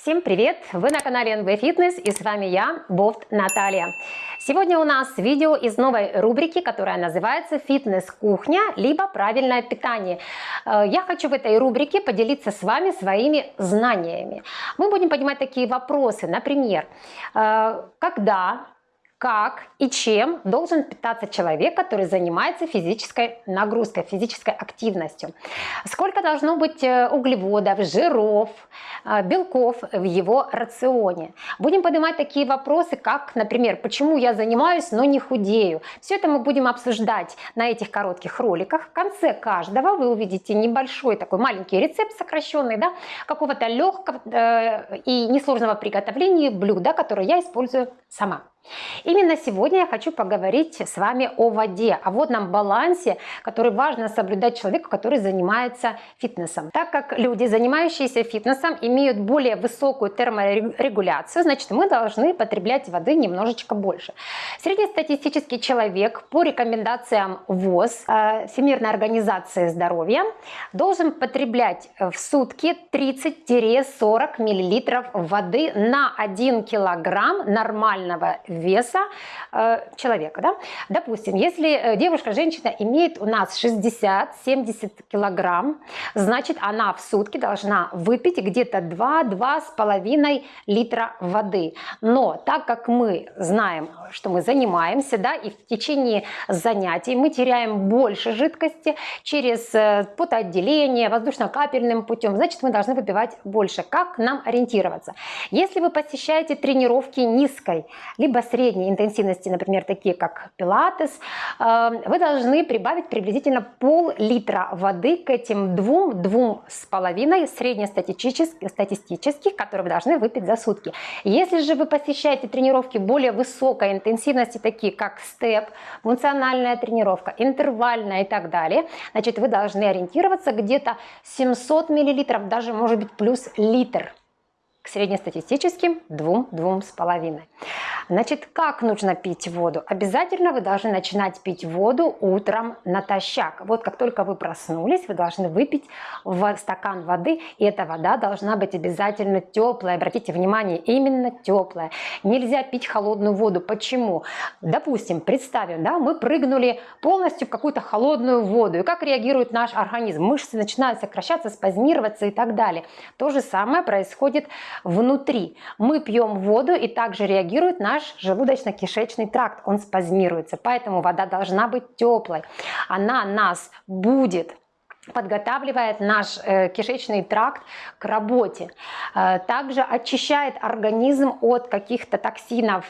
Всем привет! Вы на канале NB Fitness и с вами я, Бофт Наталья. Сегодня у нас видео из новой рубрики, которая называется «Фитнес-кухня» либо «Правильное питание». Э, я хочу в этой рубрике поделиться с вами своими знаниями. Мы будем поднимать такие вопросы, например, э, когда как и чем должен питаться человек, который занимается физической нагрузкой, физической активностью. Сколько должно быть э, углеводов, жиров, э, белков в его рационе. Будем поднимать такие вопросы, как, например, почему я занимаюсь, но не худею. Все это мы будем обсуждать на этих коротких роликах. В конце каждого вы увидите небольшой такой маленький рецепт сокращенный, да, какого-то легкого э, и несложного приготовления блюда, которое я использую сама. Именно сегодня я хочу поговорить с вами о воде, о водном балансе, который важно соблюдать человеку, который занимается фитнесом. Так как люди, занимающиеся фитнесом, имеют более высокую терморегуляцию, значит мы должны потреблять воды немножечко больше. Среднестатистический человек по рекомендациям ВОЗ, э, Всемирной организации здоровья, должен потреблять в сутки 30-40 мл воды на 1 килограмм нормального веса э, человека. Да? Допустим, если э, девушка, женщина имеет у нас 60-70 килограмм, значит она в сутки должна выпить где-то 2-2,5 литра воды. Но так как мы знаем, что мы занимаемся, да, и в течение занятий мы теряем больше жидкости через э, потоотделение, воздушно-капельным путем, значит мы должны выпивать больше. Как нам ориентироваться? Если вы посещаете тренировки низкой, либо средней интенсивности, например, такие как пилатес, э, вы должны прибавить приблизительно пол-литра воды к этим двум, двум с половиной среднестатистических, статистических, которые вы должны выпить за сутки. Если же вы посещаете тренировки более высокой интенсивности, такие как степ, функциональная тренировка, интервальная и так далее, значит, вы должны ориентироваться где-то 700 миллилитров, даже может быть плюс литр к среднестатистическим 2-2,5. Значит, как нужно пить воду? Обязательно вы должны начинать пить воду утром натощак. Вот как только вы проснулись, вы должны выпить в стакан воды, и эта вода должна быть обязательно теплая. Обратите внимание, именно теплая. Нельзя пить холодную воду. Почему? Допустим, представим, да, мы прыгнули полностью в какую-то холодную воду. И как реагирует наш организм? Мышцы начинают сокращаться, спазмироваться и так далее. То же самое происходит внутри. Мы пьем воду и также реагирует наш желудочно-кишечный тракт, он спазмируется, поэтому вода должна быть теплой. Она нас будет подготавливает наш э, кишечный тракт к работе. Э, также очищает организм от каких-то токсинов,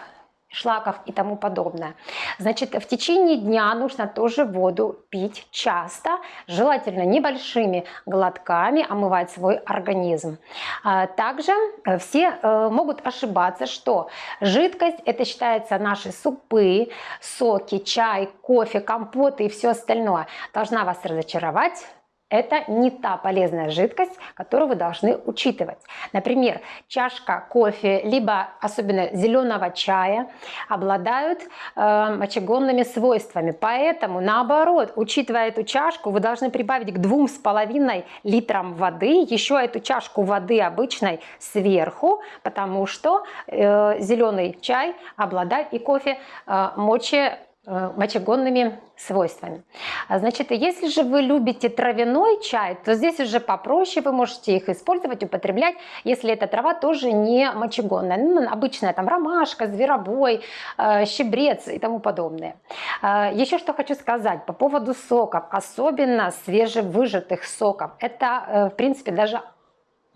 шлаков и тому подобное. Значит, в течение дня нужно тоже воду пить часто, желательно небольшими глотками омывать свой организм. А, также э, все э, могут ошибаться, что жидкость это считается наши супы, соки, чай, кофе, компоты и все остальное. Должна вас разочаровать это не та полезная жидкость, которую вы должны учитывать. Например, чашка кофе, либо особенно зеленого чая обладают э, мочегонными свойствами. Поэтому, наоборот, учитывая эту чашку, вы должны прибавить к двум с половиной литрам воды, еще эту чашку воды обычной сверху, потому что э, зеленый чай обладает и кофе э, моче Э, мочегонными свойствами. А, значит, если же вы любите травяной чай, то здесь уже попроще, вы можете их использовать, употреблять, если эта трава тоже не мочегонная. Ну, обычная там ромашка, зверобой, э, щебрец и тому подобное. А, еще что хочу сказать по поводу соков, особенно свежевыжатых соков. Это, э, в принципе, даже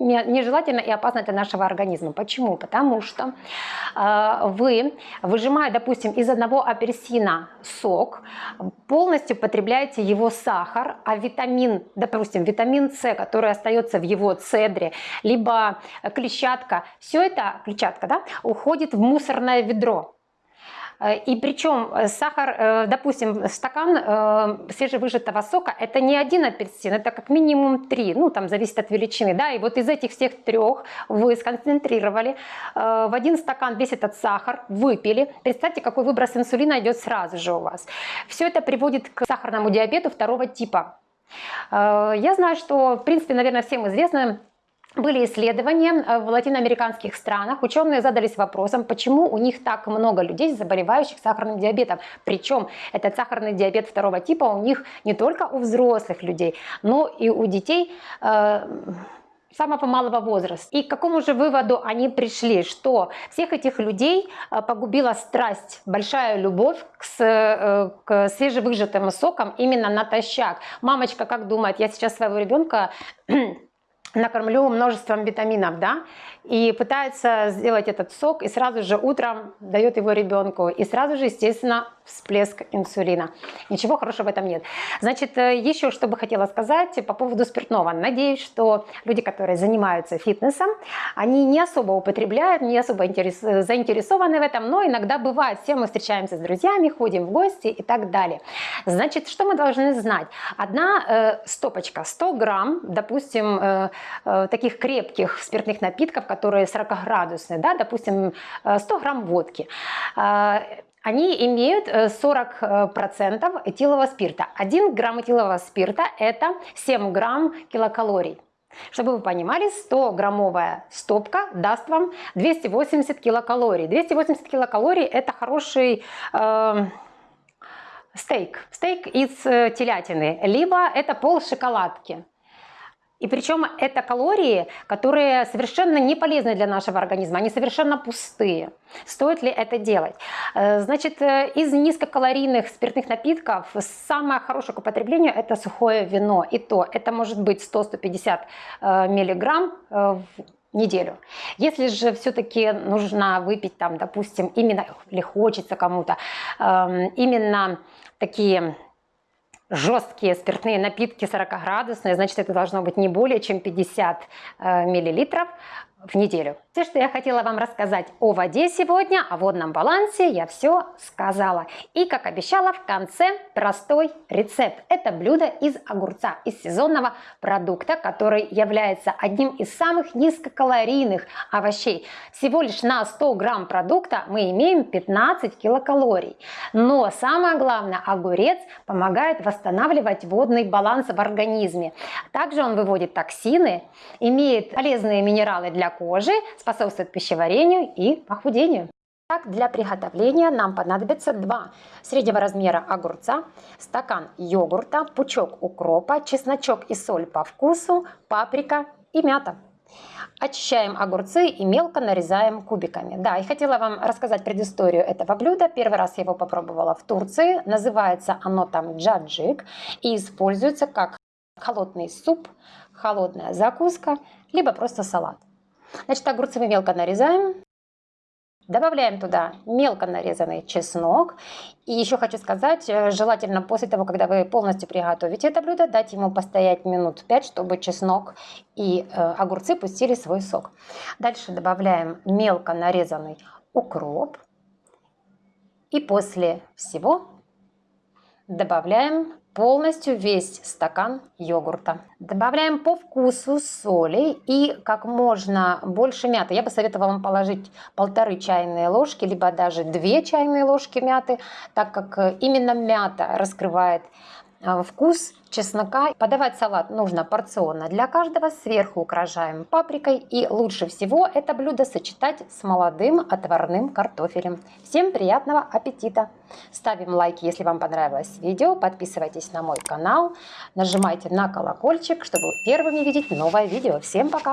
нежелательно и опасно для нашего организма. Почему? Потому что э, вы, выжимая, допустим, из одного апельсина сок, полностью потребляете его сахар, а витамин, допустим, витамин С, который остается в его цедре, либо клетчатка, все это, клетчатка, да, уходит в мусорное ведро. Э, и причем э, сахар, э, допустим, стакан свежевыжатого сока, это не один апельсин, это как минимум три, ну там зависит от величины, да, и вот из этих всех трех вы сконцентрировали в один стакан весь этот сахар, выпили. Представьте, какой выброс инсулина идет сразу же у вас. Все это приводит к сахарному диабету второго типа. Я знаю, что, в принципе, наверное, всем известно, были исследования э, в латиноамериканских странах. Ученые задались вопросом, почему у них так много людей, заболевающих сахарным диабетом. Причем этот сахарный диабет второго типа у них не только у взрослых людей, но и у детей э, самого малого возраста. И к какому же выводу они пришли? Что всех этих людей э, погубила страсть, большая любовь к, э, к свежевыжатым сокам именно натощак. Мамочка как думает, я сейчас своего ребенка накормлю множеством витаминов, да, и пытается сделать этот сок, и сразу же утром дает его ребенку, и сразу же, естественно, всплеск инсулина. Ничего хорошего в этом нет. Значит, э, еще что бы хотела сказать по поводу спиртного. Надеюсь, что люди, которые занимаются фитнесом, они не особо употребляют, не особо интерес, заинтересованы в этом, но иногда бывает, все мы встречаемся с друзьями, ходим в гости и так далее. Значит, что мы должны знать? Одна э, стопочка, 100 грамм, допустим, э, э, таких крепких спиртных напитков, которые 40-градусные, да, допустим, 100 э, грамм водки. Э, они имеют 40% э, этилового спирта. 1 грамм этилового спирта – это 7 грамм килокалорий. Чтобы вы понимали, 100-граммовая стопка даст вам 280 килокалорий. 280 килокалорий – это хороший э, стейк. Стейк из э, телятины, либо это пол шоколадки. И причем это калории, которые совершенно не полезны для нашего организма, они совершенно пустые. Стоит ли это делать? Э, значит, э, из низкокалорийных спиртных напитков самое хорошее к употреблению это сухое вино. И то это может быть 100-150 э, миллиграмм в неделю. Если же все-таки нужно выпить там, допустим, именно, или хочется кому-то, эм, именно такие жесткие спиртные напитки 40-градусные, значит, это должно быть не более чем 50 э, миллилитров в неделю. Все, что я хотела вам рассказать о воде сегодня, о водном балансе, я все сказала. И, как обещала, в конце простой рецепт. Это блюдо из огурца, из сезонного продукта, который является одним из самых низкокалорийных овощей. Всего лишь на 100 грамм продукта мы имеем 15 килокалорий. Но самое главное, огурец помогает восстанавливать водный баланс в организме. Также он выводит токсины, имеет полезные минералы для кожи, способствует пищеварению и похудению. Так, для приготовления нам понадобится 2 среднего размера огурца, стакан йогурта, пучок укропа, чесночок и соль по вкусу, паприка и мята. Очищаем огурцы и мелко нарезаем кубиками. Да, и хотела вам рассказать предысторию этого блюда. Первый раз я его попробовала в Турции. Называется оно там джаджик и используется как холодный суп, холодная закуска, либо просто салат. Значит, огурцы мы мелко нарезаем. Добавляем туда мелко нарезанный чеснок. И еще хочу сказать, э, желательно после того, когда вы полностью приготовите это блюдо, дать ему постоять минут 5, чтобы чеснок и э, огурцы пустили свой сок. Дальше добавляем мелко нарезанный укроп. И после всего добавляем полностью весь стакан йогурта. Добавляем по вкусу соли и как можно больше мяты. Я бы советовала вам положить полторы чайные ложки, либо даже две чайные ложки мяты, так как именно мята раскрывает вкус чеснока. Подавать салат нужно порционно для каждого. Сверху украшаем паприкой. И лучше всего это блюдо сочетать с молодым отварным картофелем. Всем приятного аппетита! Ставим лайки, если вам понравилось видео. Подписывайтесь на мой канал. Нажимайте на колокольчик, чтобы первыми видеть новое видео. Всем пока!